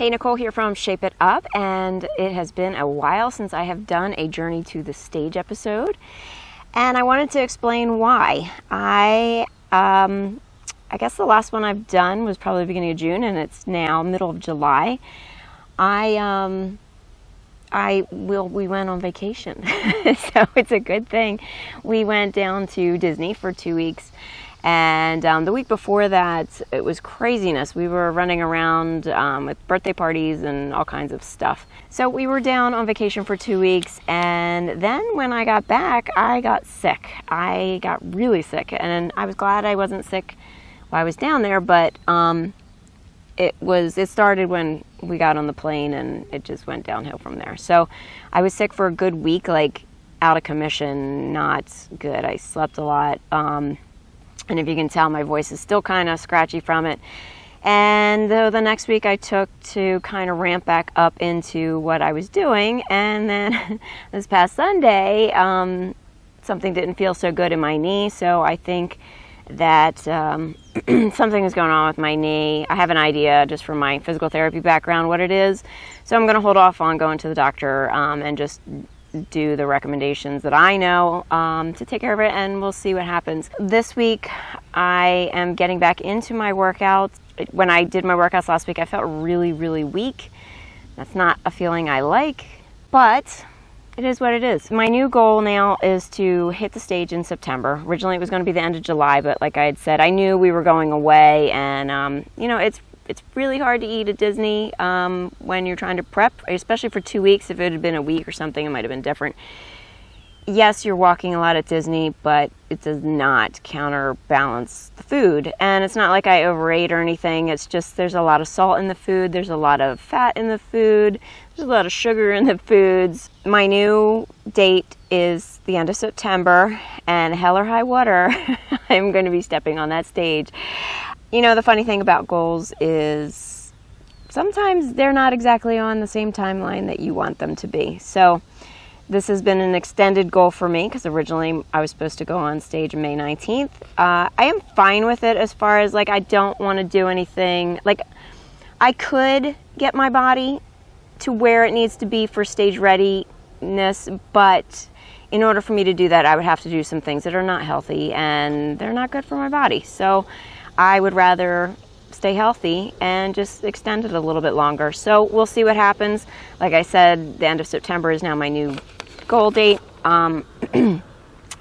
Hey, Nicole here from Shape It Up, and it has been a while since I have done a Journey to the Stage episode, and I wanted to explain why. I, um, I guess the last one I've done was probably beginning of June, and it's now middle of July. I, um, I will, we went on vacation, so it's a good thing. We went down to Disney for two weeks and um, the week before that, it was craziness. We were running around um, with birthday parties and all kinds of stuff. So we were down on vacation for two weeks. And then when I got back, I got sick. I got really sick. And I was glad I wasn't sick while I was down there. But um, it was, it started when we got on the plane and it just went downhill from there. So I was sick for a good week, like out of commission, not good. I slept a lot. Um, and if you can tell, my voice is still kind of scratchy from it. And the, the next week I took to kind of ramp back up into what I was doing. And then this past Sunday, um, something didn't feel so good in my knee. So I think that um, something is going on with my knee. I have an idea just from my physical therapy background what it is. So I'm going to hold off on going to the doctor um, and just do the recommendations that I know um, to take care of it and we'll see what happens. This week I am getting back into my workouts. When I did my workouts last week I felt really really weak. That's not a feeling I like but it is what it is. My new goal now is to hit the stage in September. Originally it was going to be the end of July but like I had said I knew we were going away and um, you know it's it's really hard to eat at Disney um, when you're trying to prep, especially for two weeks. If it had been a week or something, it might have been different. Yes, you're walking a lot at Disney, but it does not counterbalance the food. And it's not like I overate or anything. It's just there's a lot of salt in the food, there's a lot of fat in the food, there's a lot of sugar in the foods. My new date is the end of September, and hell or high water, I'm going to be stepping on that stage. You know, the funny thing about goals is sometimes they're not exactly on the same timeline that you want them to be. So this has been an extended goal for me because originally I was supposed to go on stage May 19th. Uh, I am fine with it as far as like I don't want to do anything. Like I could get my body to where it needs to be for stage readiness, but in order for me to do that, I would have to do some things that are not healthy and they're not good for my body. So I would rather stay healthy and just extend it a little bit longer. So we'll see what happens. Like I said, the end of September is now my new goal date. Um,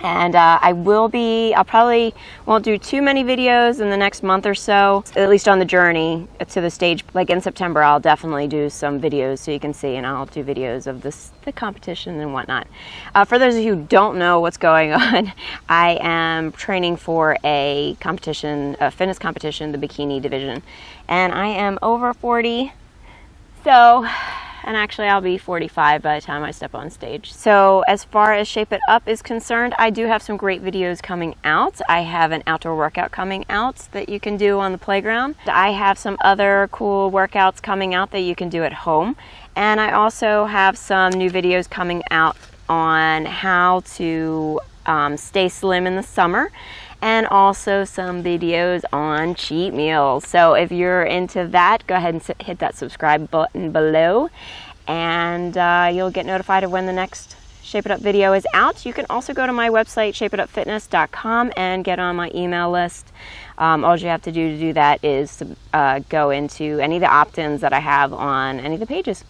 and uh, I will be, I'll probably won't do too many videos in the next month or so, at least on the journey to the stage. Like in September, I'll definitely do some videos so you can see, and I'll do videos of this, the competition and whatnot. Uh, for those of you who don't know what's going on, I am training for a competition, a fitness competition, the bikini division, and I am over 40, so and actually I'll be 45 by the time I step on stage. So as far as Shape It Up is concerned, I do have some great videos coming out. I have an outdoor workout coming out that you can do on the playground. I have some other cool workouts coming out that you can do at home. And I also have some new videos coming out on how to um, stay slim in the summer and also some videos on cheat meals. So if you're into that, go ahead and hit that subscribe button below and uh, you'll get notified of when the next Shape It Up video is out. You can also go to my website, shapeitupfitness.com and get on my email list. Um, all you have to do to do that is uh, go into any of the opt-ins that I have on any of the pages.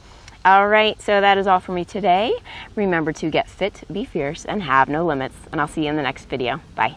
All right, so that is all for me today. Remember to get fit, be fierce, and have no limits. And I'll see you in the next video. Bye.